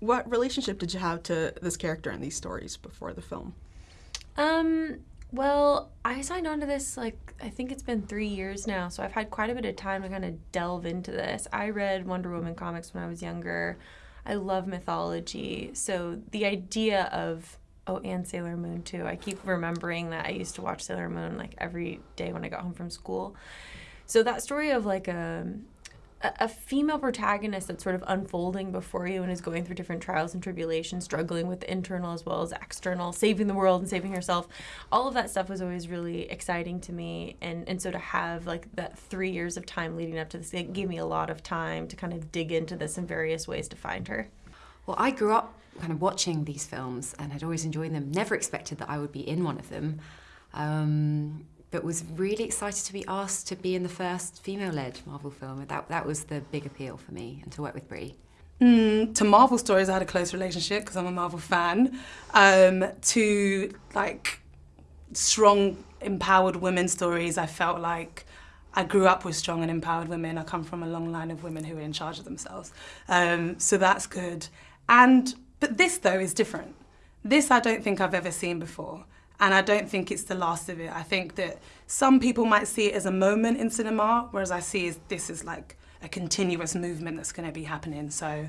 What relationship did you have to this character and these stories before the film? Um, well, I signed on to this like I think it's been three years now, so I've had quite a bit of time to kind of delve into this. I read Wonder Woman comics when I was younger. I love mythology, so the idea of oh, and Sailor Moon too. I keep remembering that I used to watch Sailor Moon like every day when I got home from school. So that story of like a a female protagonist that's sort of unfolding before you and is going through different trials and tribulations, struggling with the internal as well as external, saving the world and saving herself. All of that stuff was always really exciting to me. And, and so to have like that three years of time leading up to this, it gave me a lot of time to kind of dig into this in various ways to find her. Well, I grew up kind of watching these films and had always enjoyed them. Never expected that I would be in one of them. Um, but was really excited to be asked to be in the first female-led Marvel film. That, that was the big appeal for me, and to work with Brie. Mm, to Marvel stories, I had a close relationship because I'm a Marvel fan. Um, to like strong, empowered women stories, I felt like I grew up with strong and empowered women. I come from a long line of women who are in charge of themselves. Um, so that's good. And but this though is different. This I don't think I've ever seen before. And I don't think it's the last of it. I think that some people might see it as a moment in cinema, whereas I see is this is like a continuous movement that's going to be happening. So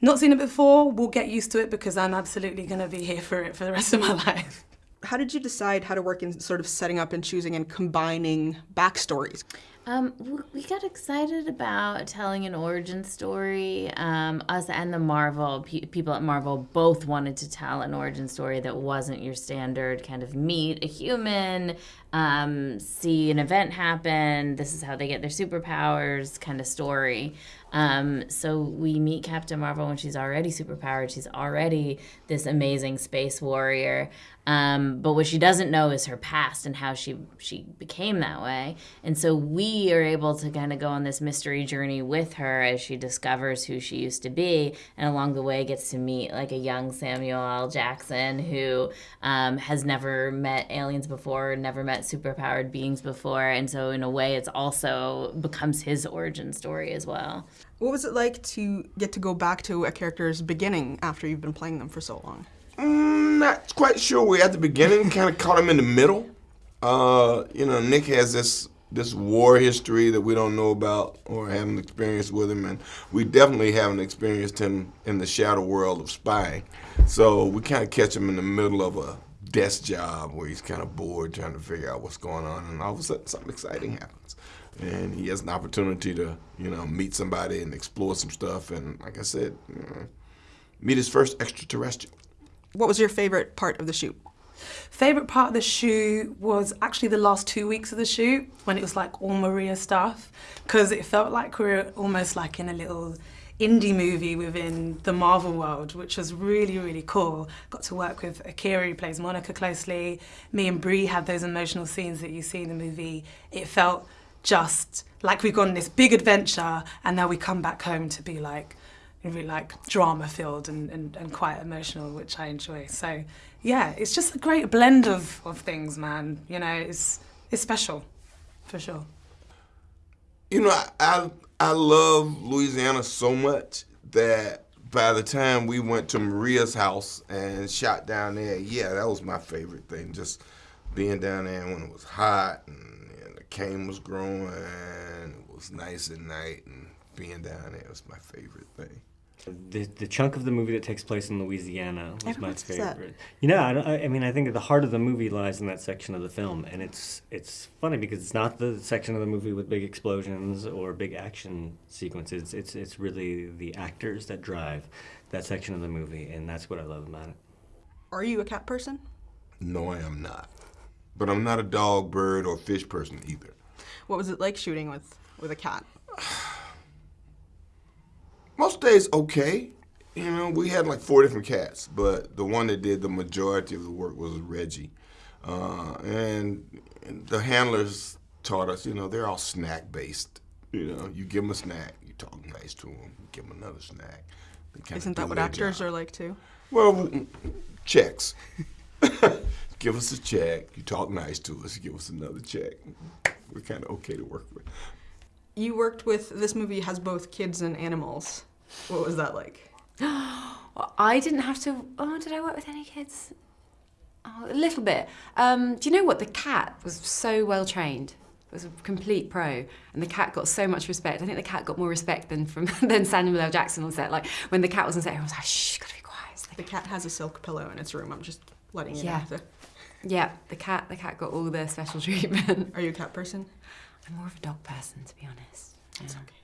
not seen it before, we'll get used to it because I'm absolutely going to be here for it for the rest of my life. How did you decide how to work in sort of setting up and choosing and combining backstories? Um, we got excited about telling an origin story. Um, us and the Marvel pe people at Marvel both wanted to tell an origin story that wasn't your standard kind of meet a human, um, see an event happen. This is how they get their superpowers kind of story. Um, so we meet Captain Marvel when she's already superpowered. She's already this amazing space warrior. Um, but what she doesn't know is her past and how she she became that way. And so we are able to kind of go on this mystery journey with her as she discovers who she used to be, and along the way gets to meet like a young Samuel L. Jackson who um, has never met aliens before, never met superpowered beings before, and so in a way, it's also becomes his origin story as well. What was it like to get to go back to a character's beginning after you've been playing them for so long? Mm, not quite sure. We at the beginning kind of caught him in the middle. Uh, you know, Nick has this this war history that we don't know about or haven't experienced with him, and we definitely haven't experienced him in the shadow world of spying. So we kind of catch him in the middle of a desk job where he's kind of bored trying to figure out what's going on, and all of a sudden something exciting happens. And he has an opportunity to, you know, meet somebody and explore some stuff, and like I said, you know, meet his first extraterrestrial. What was your favorite part of the shoot? Favorite part of the shoot was actually the last two weeks of the shoot when it was like all Maria stuff because it felt like we were almost like in a little indie movie within the Marvel world, which was really, really cool. Got to work with Akira, who plays Monica closely. Me and Brie had those emotional scenes that you see in the movie. It felt just like we've gone on this big adventure and now we come back home to be like, really like drama filled and, and, and quite emotional, which I enjoy. So yeah, it's just a great blend of, of things, man. You know, it's, it's special, for sure. You know, I, I, I love Louisiana so much that by the time we went to Maria's house and shot down there, yeah, that was my favorite thing. Just being down there when it was hot and, and the cane was growing, and it was nice at night, and being down there was my favorite thing. The, the chunk of the movie that takes place in Louisiana was my favorite. You know, I, I mean, I think the heart of the movie lies in that section of the film, and it's it's funny because it's not the section of the movie with big explosions or big action sequences. It's it's really the actors that drive that section of the movie, and that's what I love about it. Are you a cat person? No, I am not. But I'm not a dog, bird, or fish person either. What was it like shooting with with a cat? Most days okay. You know, we had like four different cats, but the one that did the majority of the work was Reggie. Uh, and, and the handlers taught us, you know, they're all snack based. You know, you give them a snack, you talk nice to them, you give them another snack. Isn't that what actors job. are like too? Well, checks. give us a check, you talk nice to us, give us another check. We're kind of okay to work with. You worked with, this movie has both kids and animals. What was that like? I didn't have to. Oh, did I work with any kids? Oh, a little bit. Um, do you know what? The cat was so well trained. It was a complete pro, and the cat got so much respect. I think the cat got more respect than from than Samuel L. Jackson on set. Like when the cat was on set, everyone was like, "Shh, gotta be quiet." Like, The cat has a silk pillow in its room. I'm just letting you Yeah. know. Yeah, the cat. The cat got all the special treatment. Are you a cat person? I'm more of a dog person, to be honest. It's Yeah. okay.